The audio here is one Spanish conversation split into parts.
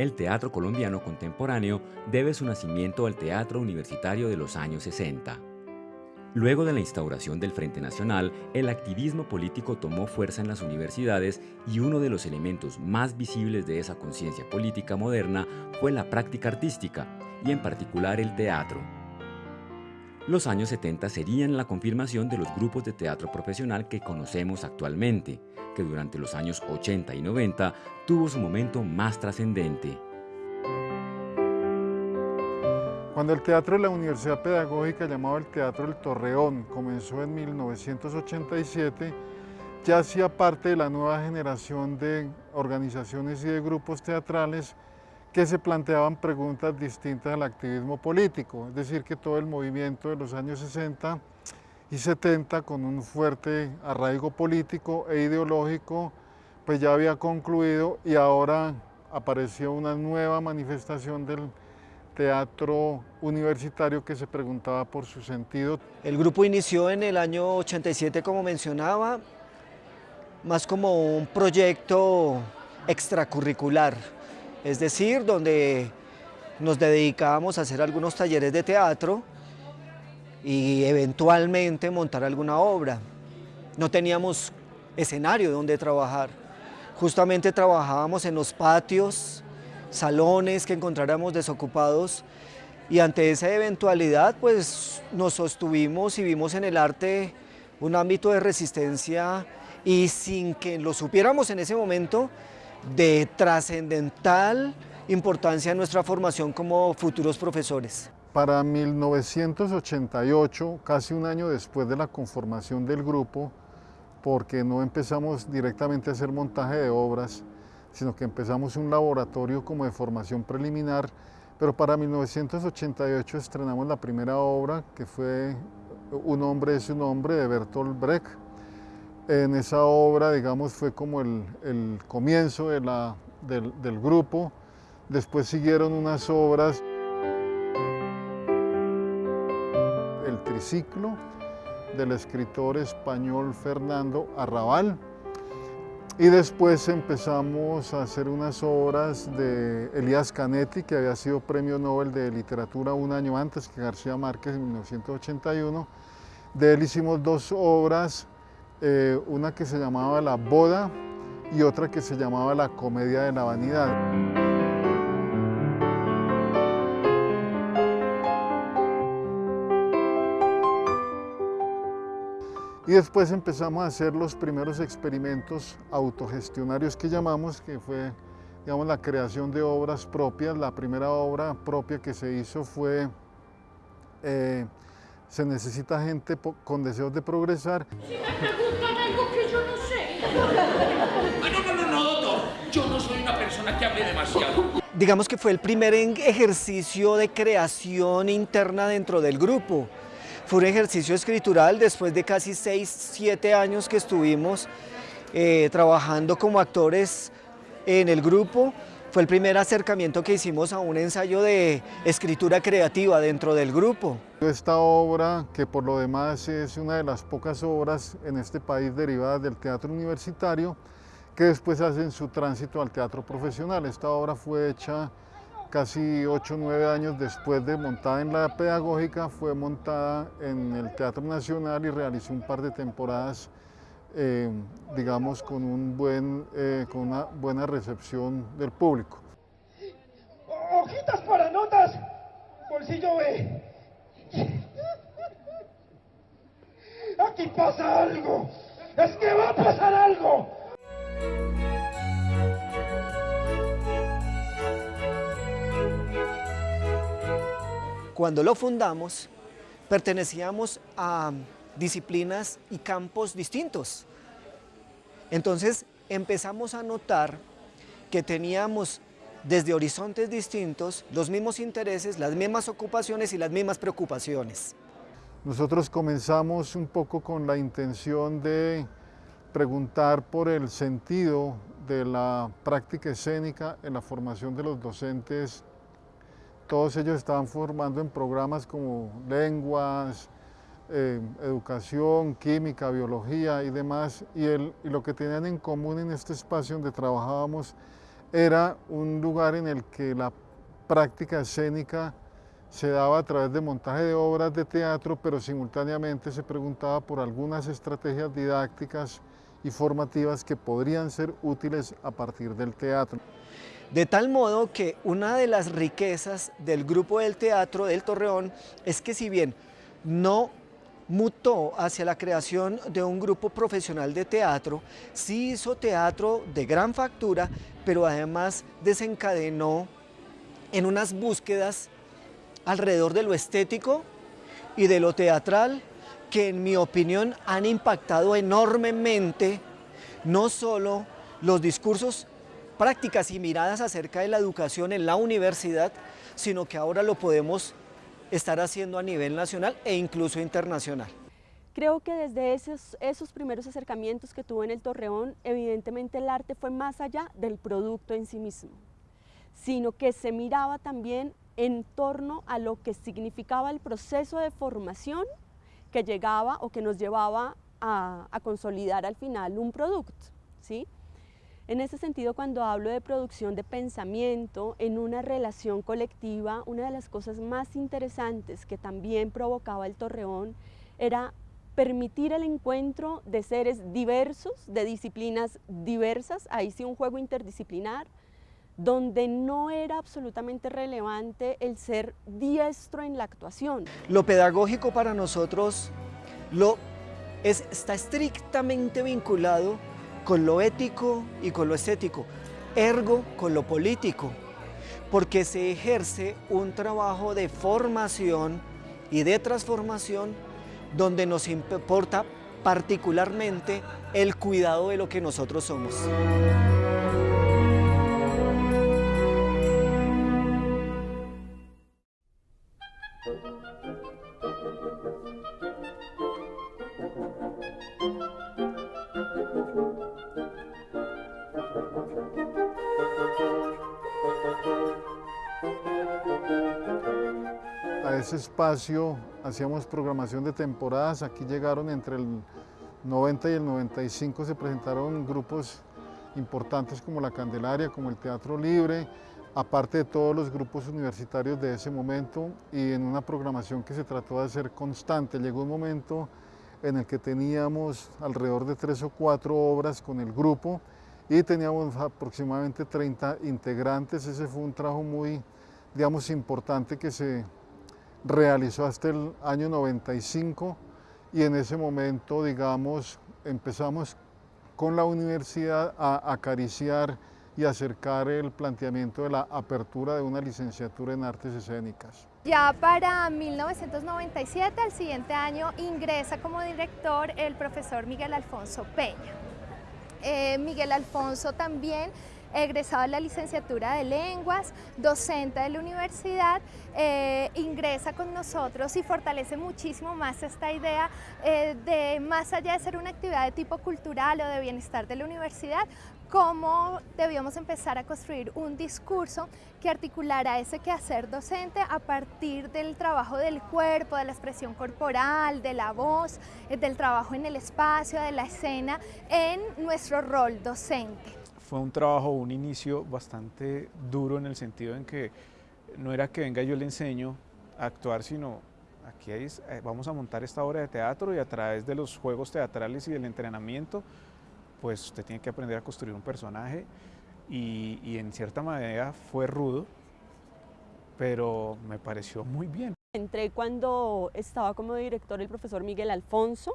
El teatro colombiano contemporáneo debe su nacimiento al teatro universitario de los años 60. Luego de la instauración del Frente Nacional, el activismo político tomó fuerza en las universidades y uno de los elementos más visibles de esa conciencia política moderna fue la práctica artística, y en particular el teatro. Los años 70 serían la confirmación de los grupos de teatro profesional que conocemos actualmente, que durante los años 80 y 90 tuvo su momento más trascendente. Cuando el Teatro de la Universidad Pedagógica, llamado el Teatro del Torreón, comenzó en 1987, ya hacía parte de la nueva generación de organizaciones y de grupos teatrales que se planteaban preguntas distintas al activismo político, es decir, que todo el movimiento de los años 60 y 70 con un fuerte arraigo político e ideológico, pues ya había concluido y ahora apareció una nueva manifestación del teatro universitario que se preguntaba por su sentido. El grupo inició en el año 87, como mencionaba, más como un proyecto extracurricular, es decir, donde nos dedicábamos a hacer algunos talleres de teatro y eventualmente montar alguna obra. No teníamos escenario donde trabajar. Justamente trabajábamos en los patios, salones que encontráramos desocupados y ante esa eventualidad pues nos sostuvimos y vimos en el arte un ámbito de resistencia y sin que lo supiéramos en ese momento, de trascendental importancia en nuestra formación como futuros profesores. Para 1988, casi un año después de la conformación del grupo, porque no empezamos directamente a hacer montaje de obras, sino que empezamos un laboratorio como de formación preliminar, pero para 1988 estrenamos la primera obra, que fue Un hombre es un hombre, de Bertolt Brecht, en esa obra, digamos, fue como el, comienzo del, del grupo. Después siguieron unas obras, triciclo del escritor español Fernando Arrabal. Y después empezamos a hacer unas obras de Elías Canetti, que había sido premio Nobel de Literatura un año antes que García Márquez en 1981. De él hicimos dos obras eh, una que se llamaba La Boda y otra que se llamaba La Comedia de la Vanidad. Y después empezamos a hacer los primeros experimentos autogestionarios que llamamos, que fue digamos, la creación de obras propias. La primera obra propia que se hizo fue eh, Se necesita gente con deseos de progresar. Ah, no, no, no, no, doctor. Yo no soy una persona que hable demasiado. Digamos que fue el primer ejercicio de creación interna dentro del grupo. Fue un ejercicio escritural después de casi 6, 7 años que estuvimos eh, trabajando como actores en el grupo. Fue el primer acercamiento que hicimos a un ensayo de escritura creativa dentro del grupo. Esta obra, que por lo demás es una de las pocas obras en este país derivadas del teatro universitario, que después hacen su tránsito al teatro profesional. Esta obra fue hecha casi 8 o 9 años después de montada en la pedagógica, fue montada en el Teatro Nacional y realizó un par de temporadas eh, digamos, con, un buen, eh, con una buena recepción del público. Hojitas para notas, bolsillo B. Aquí pasa algo, es que va a pasar algo. Cuando lo fundamos, pertenecíamos a disciplinas y campos distintos. Entonces empezamos a notar que teníamos desde horizontes distintos los mismos intereses, las mismas ocupaciones y las mismas preocupaciones. Nosotros comenzamos un poco con la intención de preguntar por el sentido de la práctica escénica en la formación de los docentes. Todos ellos estaban formando en programas como lenguas, eh, educación, química, biología y demás, y, y lo que tenían en común en este espacio donde trabajábamos era un lugar en el que la práctica escénica se daba a través de montaje de obras de teatro, pero simultáneamente se preguntaba por algunas estrategias didácticas y formativas que podrían ser útiles a partir del teatro. De tal modo que una de las riquezas del grupo del teatro del Torreón es que si bien no mutó hacia la creación de un grupo profesional de teatro, sí hizo teatro de gran factura, pero además desencadenó en unas búsquedas alrededor de lo estético y de lo teatral que en mi opinión han impactado enormemente no solo los discursos, prácticas y miradas acerca de la educación en la universidad, sino que ahora lo podemos estar haciendo a nivel nacional e incluso internacional. Creo que desde esos, primeros acercamientos que tuve en el Torreón, evidentemente el arte fue más allá del producto en sí mismo, sino que se miraba también en torno a lo que significaba el proceso de formación que llegaba o que nos llevaba a, a consolidar al final un producto. ¿sí? En ese sentido, cuando hablo de producción de pensamiento en una relación colectiva, una de las cosas más interesantes que también provocaba el Torreón era permitir el encuentro de seres diversos, de disciplinas diversas, ahí sí un juego interdisciplinar, donde no era absolutamente relevante el ser diestro en la actuación. Lo pedagógico para nosotros lo es, está estrictamente vinculado con lo ético y con lo estético, ergo con lo político, porque se ejerce un trabajo de formación y de transformación donde nos importa particularmente el cuidado de lo que nosotros somos. Espacio hacíamos programación de temporadas, aquí llegaron entre el 90 y el 95, se presentaron grupos importantes como La Candelaria, como el Teatro Libre, aparte de todos los grupos universitarios de ese momento y en una programación que se trató de hacer constante. Llegó un momento en el que teníamos alrededor de tres o cuatro obras con el grupo y teníamos aproximadamente 30 integrantes. Ese fue un trabajo muy, digamos, importante que se realizó hasta el año 95 y en ese momento, digamos, empezamos con la universidad a acariciar y acercar el planteamiento de la apertura de una licenciatura en artes escénicas. Ya para 1997, el siguiente año, ingresa como director el profesor Miguel Alfonso Peña. Eh, Miguel Alfonso también egresado de la licenciatura de lenguas, docente de la universidad, eh, ingresa con nosotros y fortalece muchísimo más esta idea eh, de más allá de ser una actividad de tipo cultural o de bienestar de la universidad, cómo debíamos empezar a construir un discurso que articulara ese quehacer docente a partir del trabajo del cuerpo, de la expresión corporal, de la voz, eh, del trabajo en el espacio, de la escena, en nuestro rol docente. Fue un trabajo, un inicio bastante duro en el sentido en que no era que venga yo le enseño a actuar, sino aquí hay, eh, vamos a montar esta obra de teatro y a través de los juegos teatrales y del entrenamiento pues usted tiene que aprender a construir un personaje y, y en cierta manera fue rudo, pero me pareció muy bien. Entré cuando estaba como director el profesor Miguel Alfonso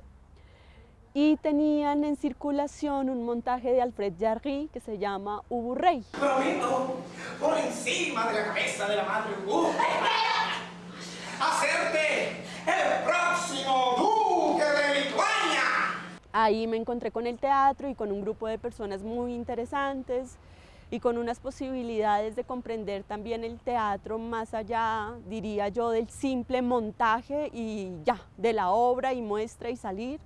y tenían en circulación un montaje de Alfred Jarry que se llama Ubu Rey. Prometo, por encima de la cabeza de la madre Ubu, hacerte el próximo duque de Lituania. Ahí me encontré con el teatro y con un grupo de personas muy interesantes y con unas posibilidades de comprender también el teatro más allá, diría yo, del simple montaje y ya, de la obra y muestra y salir,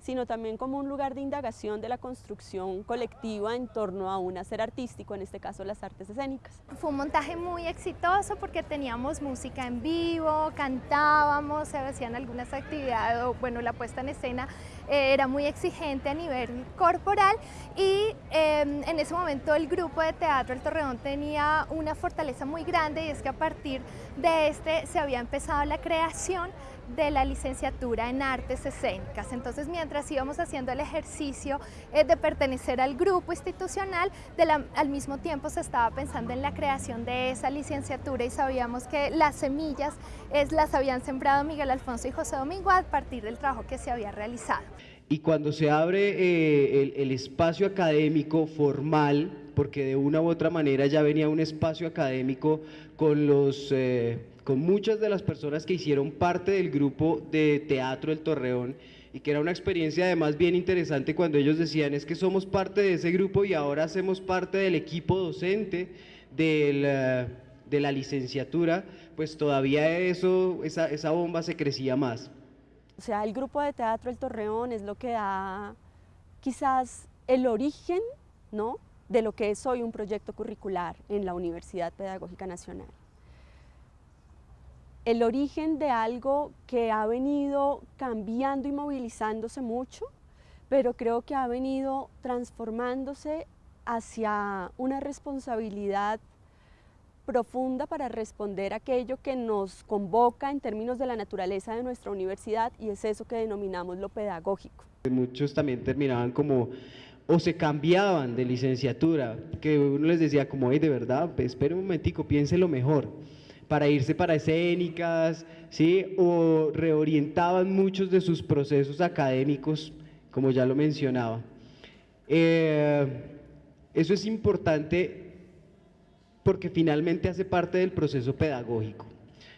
sino también como un lugar de indagación de la construcción colectiva en torno a un hacer artístico, en este caso las artes escénicas. Fue un montaje muy exitoso porque teníamos música en vivo, cantábamos, se hacían algunas actividades, bueno, la puesta en escena eh, era muy exigente a nivel corporal y em, en ese momento el grupo de teatro El Torreón tenía una fortaleza muy grande y es que a partir de este se había empezado la creación de la licenciatura en artes escénicas. Entonces, mientras íbamos haciendo el ejercicio eh, de pertenecer al grupo institucional, al mismo tiempo se estaba pensando en la creación de esa licenciatura y sabíamos que las semillas es, las habían sembrado Miguel Alfonso y José Domingo a partir del trabajo que se había realizado. Y cuando se abre eh, el, espacio académico formal, porque de una u otra manera ya venía un espacio académico con los... Eh, con muchas de las personas que hicieron parte del grupo de teatro del Torreón y que era una experiencia además bien interesante cuando ellos decían es que somos parte de ese grupo y ahora hacemos parte del equipo docente de la licenciatura, pues todavía eso, esa, esa bomba se crecía más. O sea, el grupo de teatro El Torreón es lo que da quizás el origen ¿no? de lo que es hoy un proyecto curricular en la Universidad Pedagógica Nacional el origen de algo que ha venido cambiando y movilizándose mucho, pero creo que ha venido transformándose hacia una responsabilidad profunda para responder aquello que nos convoca en términos de la naturaleza de nuestra universidad y es eso que denominamos lo pedagógico. Muchos también terminaban como o se cambiaban de licenciatura, que uno les decía como, hey, de verdad, espere un momentico, lo mejor para irse para escénicas, ¿sí? o reorientaban muchos de sus procesos académicos, como ya lo mencionaba. Eh, eso es importante porque finalmente hace parte del proceso pedagógico,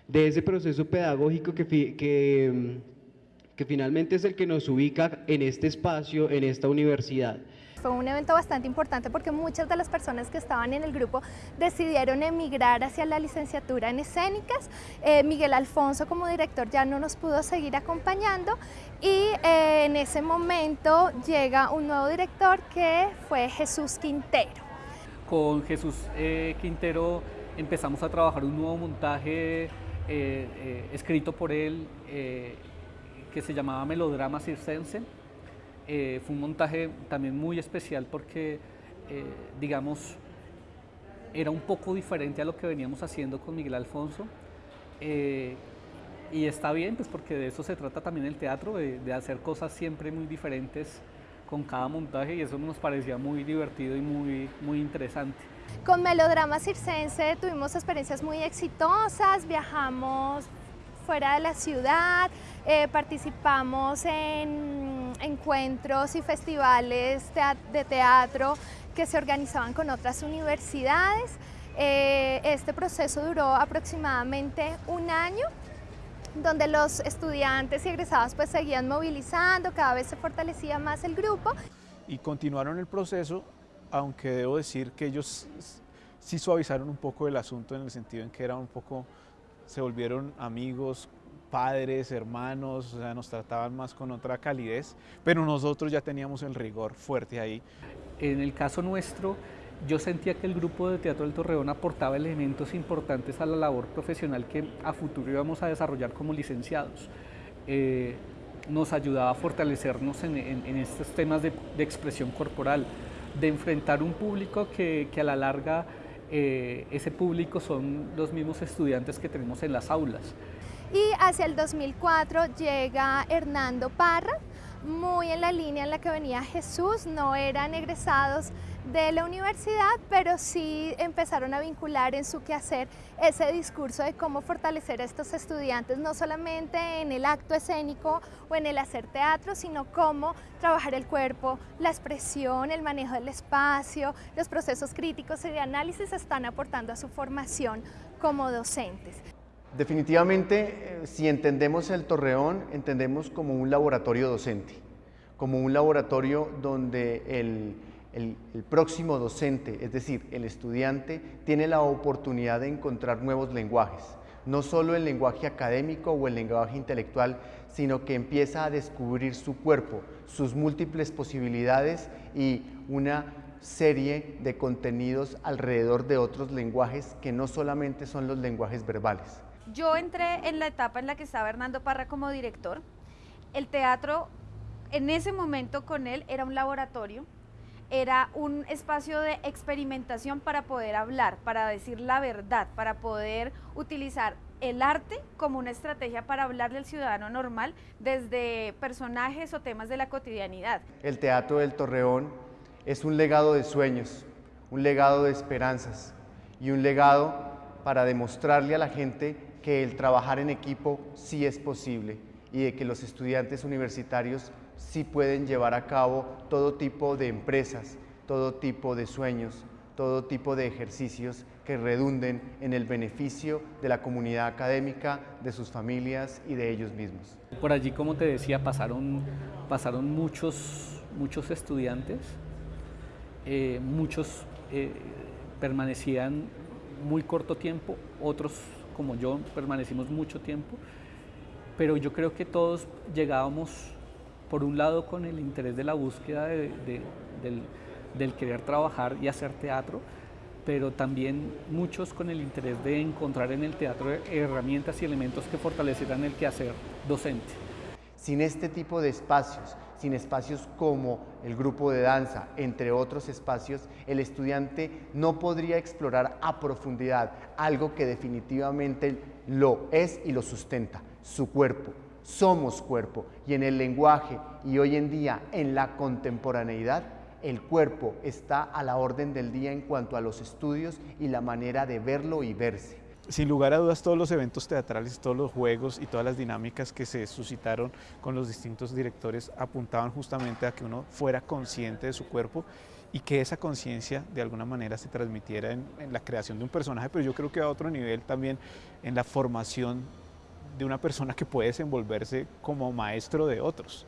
de ese proceso pedagógico que, que, que finalmente es el que nos ubica en este espacio, en esta universidad. Fue un evento bastante importante porque muchas de las personas que estaban en el grupo decidieron emigrar hacia la licenciatura en escénicas. Eh, Miguel Alfonso como director ya no nos pudo seguir acompañando y eh, en ese momento llega un nuevo director que fue Jesús Quintero. Con Jesús eh, Quintero empezamos a trabajar un nuevo montaje escrito por él que se llamaba Melodrama Circense eh, fue un montaje también muy especial porque, eh, digamos, era un poco diferente a lo que veníamos haciendo con Miguel Alfonso. Eh, y está bien, pues porque de eso se trata también el teatro, de, hacer cosas siempre muy diferentes con cada montaje y eso nos parecía muy divertido y muy, muy interesante. Con Melodrama Circense tuvimos experiencias muy exitosas, viajamos fuera de la ciudad, participamos en encuentros y festivales de teatro que se organizaban con otras universidades. Eh, este proceso duró aproximadamente un año donde los estudiantes y egresados pues seguían movilizando, cada vez se fortalecía más el grupo. Y continuaron el proceso, aunque debo decir que ellos sí suavizaron un poco el asunto en el sentido en que eran un poco, se volvieron amigos, padres, hermanos, o sea, nos trataban más con otra calidez, pero nosotros ya teníamos el rigor fuerte ahí. En el caso nuestro, yo sentía que el grupo de Teatro del Torreón aportaba elementos importantes a la labor profesional que a futuro íbamos a desarrollar como licenciados. Eh, nos ayudaba a fortalecernos en, estos temas de, expresión corporal, de enfrentar un público que, a la larga eh, ese público son los mismos estudiantes que tenemos en las aulas. Y hacia el 2004 llega Hernando Parra, muy en la línea en la que venía Jesús, no eran egresados de la universidad, pero sí empezaron a vincular en su quehacer ese discurso de cómo fortalecer a estos estudiantes, no solamente en el acto escénico o en el hacer teatro, sino cómo trabajar el cuerpo, la expresión, el manejo del espacio, los procesos críticos y de análisis están aportando a su formación como docentes. Definitivamente, eh, si entendemos el Torreón, entendemos como un laboratorio docente, como un laboratorio donde el, próximo docente, es decir, el estudiante, tiene la oportunidad de encontrar nuevos lenguajes, no solo el lenguaje académico o el lenguaje intelectual, sino que empieza a descubrir su cuerpo, sus múltiples posibilidades y una serie de contenidos alrededor de otros lenguajes que no solamente son los lenguajes verbales. Yo entré en la etapa en la que estaba Hernando Parra como director. El teatro en ese momento con él era un laboratorio, era un espacio de experimentación para poder hablar, para decir la verdad, para poder utilizar el arte como una estrategia para hablarle al ciudadano normal desde personajes o temas de la cotidianidad. El Teatro del Torreón es un legado de sueños, un legado de esperanzas y un legado para demostrarle a la gente que el trabajar en equipo sí es posible y de que los estudiantes universitarios sí pueden llevar a cabo todo tipo de empresas, todo tipo de sueños, todo tipo de ejercicios que redunden en el beneficio de la comunidad académica, de sus familias y de ellos mismos. Por allí, como te decía, pasaron, pasaron muchos, muchos estudiantes, eh, muchos eh, permanecían muy corto tiempo, otros como yo permanecimos mucho tiempo, pero yo creo que todos llegábamos, por un lado, con el interés de la búsqueda del, del querer trabajar y hacer teatro, pero también muchos con el interés de encontrar en el teatro herramientas y elementos que fortalecieran el quehacer docente. Sin este tipo de espacios, sin espacios como el grupo de danza, entre otros espacios, el estudiante no podría explorar a profundidad algo que definitivamente lo es y lo sustenta, su cuerpo. Somos cuerpo y en el lenguaje y hoy en día en la contemporaneidad el cuerpo está a la orden del día en cuanto a los estudios y la manera de verlo y verse. Sin lugar a dudas, todos los eventos teatrales, todos los juegos y todas las dinámicas que se suscitaron con los distintos directores apuntaban justamente a que uno fuera consciente de su cuerpo y que esa conciencia de alguna manera se transmitiera en, la creación de un personaje, pero yo creo que a otro nivel también en la formación de una persona que puede desenvolverse como maestro de otros.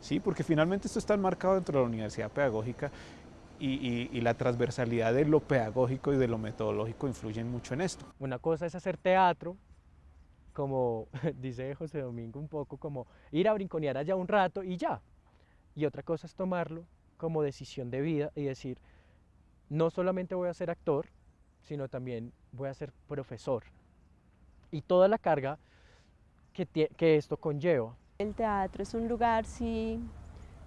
¿sí? porque finalmente esto está enmarcado dentro de la universidad pedagógica y, la transversalidad de lo pedagógico y de lo metodológico influyen mucho en esto. Una cosa es hacer teatro, como dice José Domingo un poco, como ir a brinconear allá un rato y ya. Y otra cosa es tomarlo como decisión de vida y decir, no solamente voy a ser actor, sino también voy a ser profesor. Y toda la carga que, que esto conlleva. El teatro es un lugar, sí,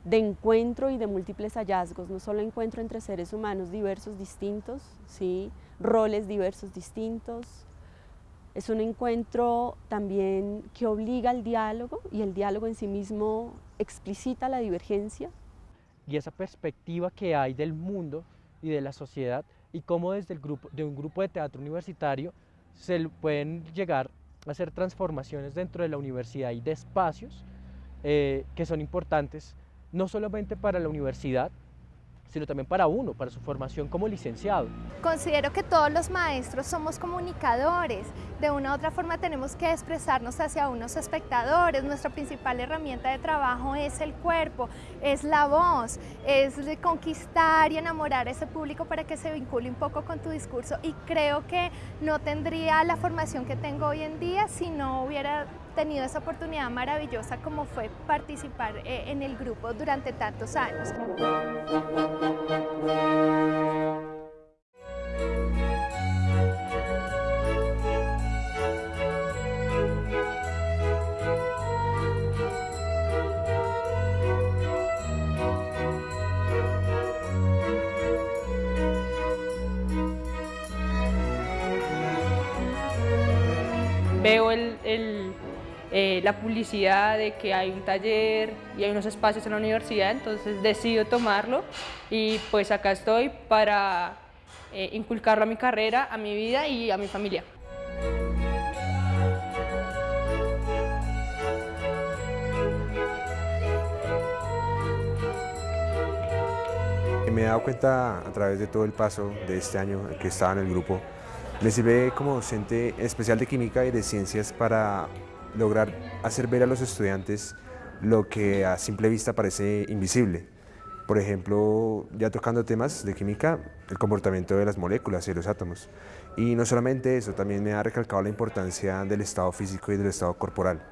de encuentro y de múltiples hallazgos, no solo encuentro entre seres humanos diversos, distintos, ¿sí? roles diversos, distintos. Es un encuentro también que obliga al diálogo y el diálogo en sí mismo explicita la divergencia. Y esa perspectiva que hay del mundo y de la sociedad y cómo desde el grupo, de un grupo de teatro universitario se pueden llegar hacer transformaciones dentro de la universidad y de espacios eh, que son importantes no solamente para la universidad, sino también para uno, para su formación como licenciado. Considero que todos los maestros somos comunicadores, de una u otra forma tenemos que expresarnos hacia unos espectadores, nuestra principal herramienta de trabajo es el cuerpo, es la voz, es conquistar y enamorar a ese público para que se vincule un poco con tu discurso. Y creo que no tendría la formación que tengo hoy en día si no hubiera tenido esa oportunidad maravillosa como fue participar eh, en el grupo durante tantos años. Eh, la publicidad de que hay un taller y hay unos espacios en la universidad, entonces decido tomarlo y pues acá estoy para eh, inculcarlo a mi carrera, a mi vida y a mi familia. Me he dado cuenta a través de todo el paso de este año que estaba en el grupo, me sirve como docente especial de química y de ciencias para lograr hacer ver a los estudiantes lo que a simple vista parece invisible. Por ejemplo, ya tocando temas de química, el comportamiento de las moléculas y los átomos. Y no solamente eso, también me ha recalcado la importancia del estado físico y del estado corporal,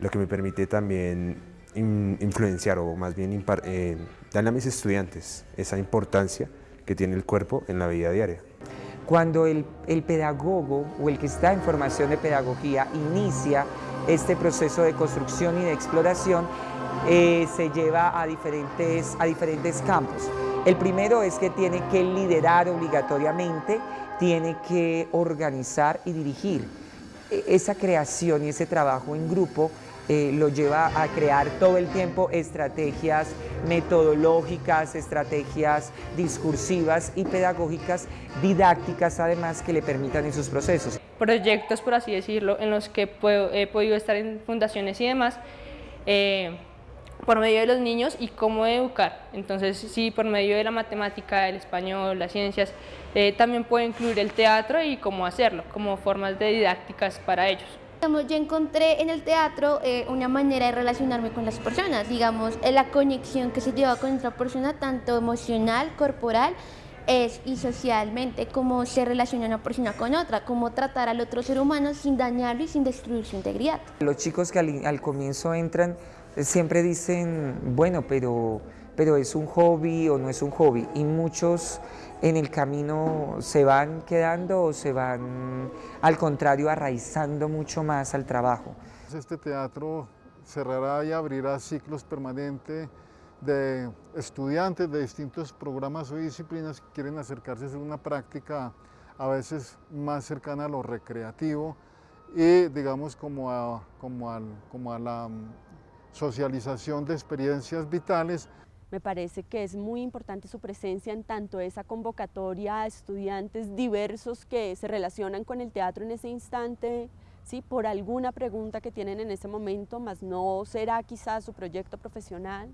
lo que me permite también influenciar o más bien eh, darle a mis estudiantes esa importancia que tiene el cuerpo en la vida diaria. Cuando el, el pedagogo o el que está en formación de pedagogía inicia este proceso de construcción y de exploración, eh, se lleva a diferentes, a diferentes campos. El primero es que tiene que liderar obligatoriamente, tiene que organizar y dirigir. E, esa creación y ese trabajo en grupo eh, lo lleva a crear todo el tiempo estrategias metodológicas, estrategias discursivas y pedagógicas, didácticas además que le permitan en sus procesos. Proyectos, por así decirlo, en los que he podido estar en fundaciones y demás, eh, por medio de los niños y cómo educar. Entonces, sí, por medio de la matemática, el español, las ciencias, eh, también puede incluir el teatro y cómo hacerlo, como formas de didácticas para ellos. Yo encontré en el teatro eh, una manera de relacionarme con las personas, digamos, la conexión que se lleva con otra persona, tanto emocional, corporal es, y socialmente, cómo se relaciona una persona con otra, cómo tratar al otro ser humano sin dañarlo y sin destruir su integridad. Los chicos que al comienzo entran siempre dicen, bueno, pero, pero es un hobby o no es un hobby, y muchos en el camino se van quedando o se van, al contrario, arraizando mucho más al trabajo. Este teatro cerrará y abrirá ciclos permanentes de estudiantes de distintos programas o disciplinas que quieren acercarse a hacer una práctica a veces más cercana a lo recreativo y digamos como a, como como a la socialización de experiencias vitales. Me parece que es muy importante su presencia en tanto esa convocatoria a estudiantes diversos que se relacionan con el teatro en ese instante, ¿sí? por alguna pregunta que tienen en ese momento, más no será quizás su proyecto profesional.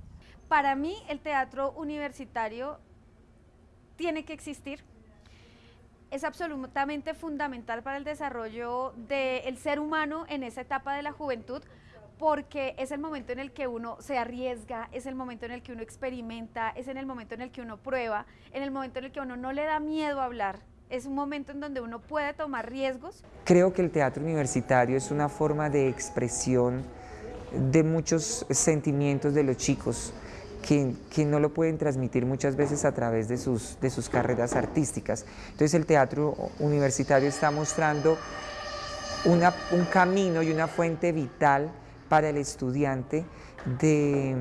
Para mí el teatro universitario tiene que existir, es absolutamente fundamental para el desarrollo del ser humano en esa etapa de la juventud, porque es el momento en el que uno se arriesga, es el momento en el que uno experimenta, es en el momento en el que uno prueba, en el momento en el que uno no le da miedo a hablar. Es un momento en donde uno puede tomar riesgos. Creo que el teatro universitario es una forma de expresión de muchos sentimientos de los chicos que, no lo pueden transmitir muchas veces a través de sus, carreras artísticas. Entonces el teatro universitario está mostrando un camino y una fuente vital para el estudiante de,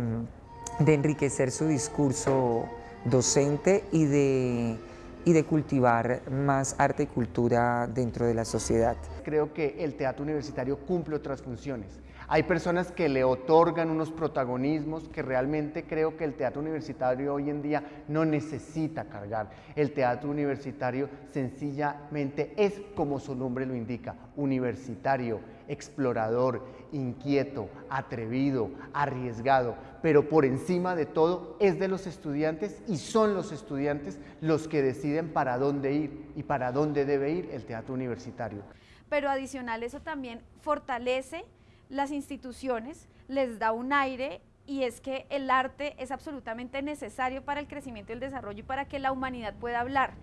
enriquecer su discurso docente y de, y de cultivar más arte y cultura dentro de la sociedad. Creo que el teatro universitario cumple otras funciones. Hay personas que le otorgan unos protagonismos que realmente creo que el teatro universitario hoy en día no necesita cargar. El teatro universitario sencillamente es como su nombre lo indica, universitario, explorador, inquieto, atrevido, arriesgado, pero por encima de todo es de los estudiantes y son los estudiantes los que deciden para dónde ir y para dónde debe ir el teatro universitario. Pero adicional eso también fortalece las instituciones, les da un aire y es que el arte es absolutamente necesario para el crecimiento y el desarrollo y para que la humanidad pueda hablar.